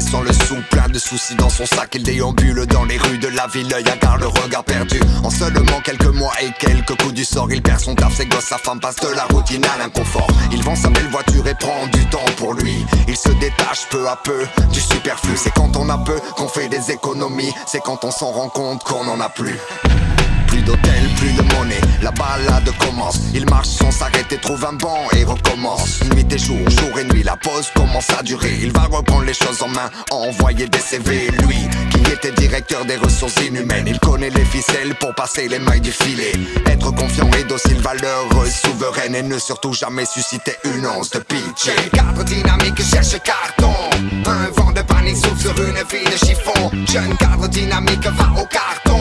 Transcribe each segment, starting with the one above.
Sans le sou, plein de soucis dans son sac. Il déambule dans les rues de la ville, l'œil garde le regard perdu. En seulement quelques mois et quelques coups du sort Il perd son taf, ses gosses, sa femme passe de la routine à l'inconfort. Il vend sa belle voiture et prend du temps pour lui. Il se détache peu à peu du superflu. C'est quand on a peu qu'on fait des économies. C'est quand on s'en rend compte qu'on en a plus. Plus d'hôtel, plus de monnaie, la balade commence. Il marche sans s'arrêter, trouve un banc et recommence. Nuit et jour, jour et nuit, la pause commence à durer. Il va reprendre les choses en main, envoyer des CV Lui, qui était directeur des ressources inhumaines. Il connaît les ficelles pour passer les mailles du filet. Être confiant et docile, valeureuse, souveraine Et ne surtout jamais susciter une once de pitié. Cadre dynamique cherche carton. Un vent de panique souffle sur une vie de chiffon. Jeune cadre dynamique va au carton.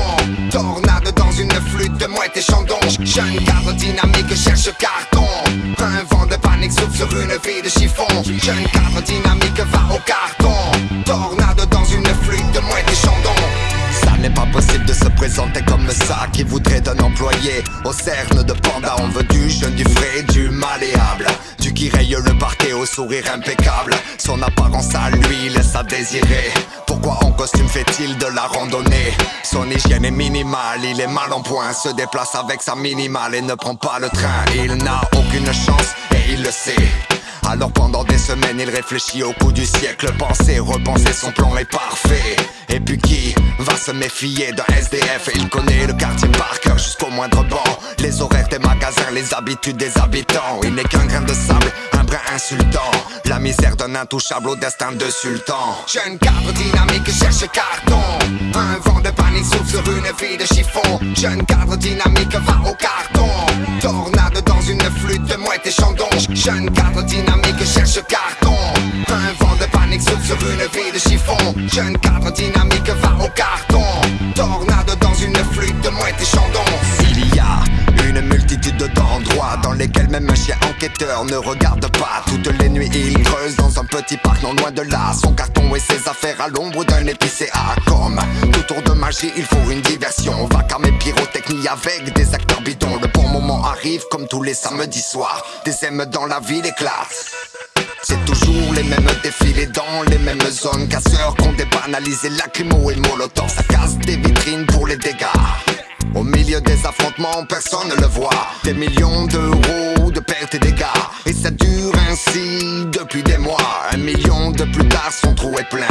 Tornade dans une flûte de mouette et chandon Jeune cadre dynamique cherche carton. Un vent de panique souffle sur une vie de chiffon. Jeune cadre dynamique va au carton. Tornade dans une flûte de mouette et chandon Ça n'est pas possible de se présenter comme ça Qui voudrait d'un employé. Au cerne de panda On veut du jeune, du frais, du le parquet au sourire impeccable. Son apparence à lui laisse à désirer. Pourquoi en costume fait-il de la randonnée? Son hygiène est minimale, il est mal en point Se déplace avec sa minimale et ne prend pas le train. Il n'a aucune chance et il le sait. Alors pendant des semaines il réfléchit au coup du siècle Penser, repenser son plan est parfait. Et puis qui va se méfier d'un SDF il connaît le quartier par cœur jusqu'au moindre banc. Les horaires des magasins, les habitudes des habitants. Il n'est qu'un grain de sable, un brin misère d'un intouchable au destin de sultan. Jeune cadre dynamique cherche carton. Un vent de panique souffle sur une vie de chiffon. Jeune cadre dynamique va au carton. Tornade dans une flûte de mouette et chandon. Jeune cadre dynamique cherche carton. Un vent de panique souffle sur une vie de chiffon. Jeune cadre ne regarde pas. Toutes les nuits il creuse dans un petit parc non loin de là. Son carton et ses affaires à l'ombre d'un épicé à Comme tout tour de magie il faut une diversion. Vacarme et pyrotechnie avec des acteurs bidons. Le bon moment arrive comme tous les samedis soirs. Des aimes dans la ville éclatent. C'est toujours les mêmes défilés dans les mêmes zones. Casseurs qu'on débanalisé lacrymo et molotov. Ça casse des vitrines pour les dégâts. Au milieu des affrontements, personne ne le voit. Des millions d'euros dégâts. Et ça dure ainsi depuis des mois. Un million de plus tard, son trou est plein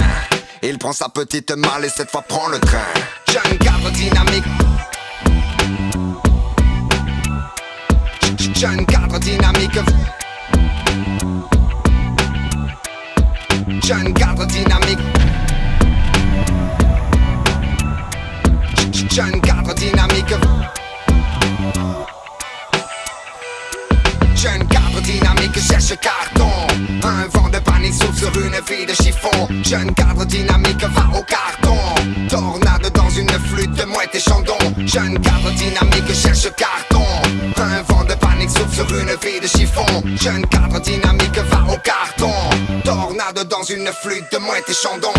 Il prend sa petite malle et cette fois prend le train. Jeune cadre dynamique. Jeune cadre dynamique. Jeune cadre dynamique. Jeune cadre dynamique cherche carton. Un vent de panique souffle sur une vie de chiffon. Jeune cadre dynamique va au carton. Tornade dans une flûte de mouette et chandon. Jeune cadre dynamique cherche carton. Un vent de panique souffle sur une vie de chiffon. Jeune cadre dynamique va au carton. Tornade dans une flûte de mouette et chandon